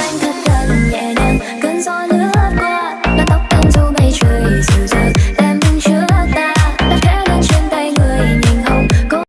Selain kata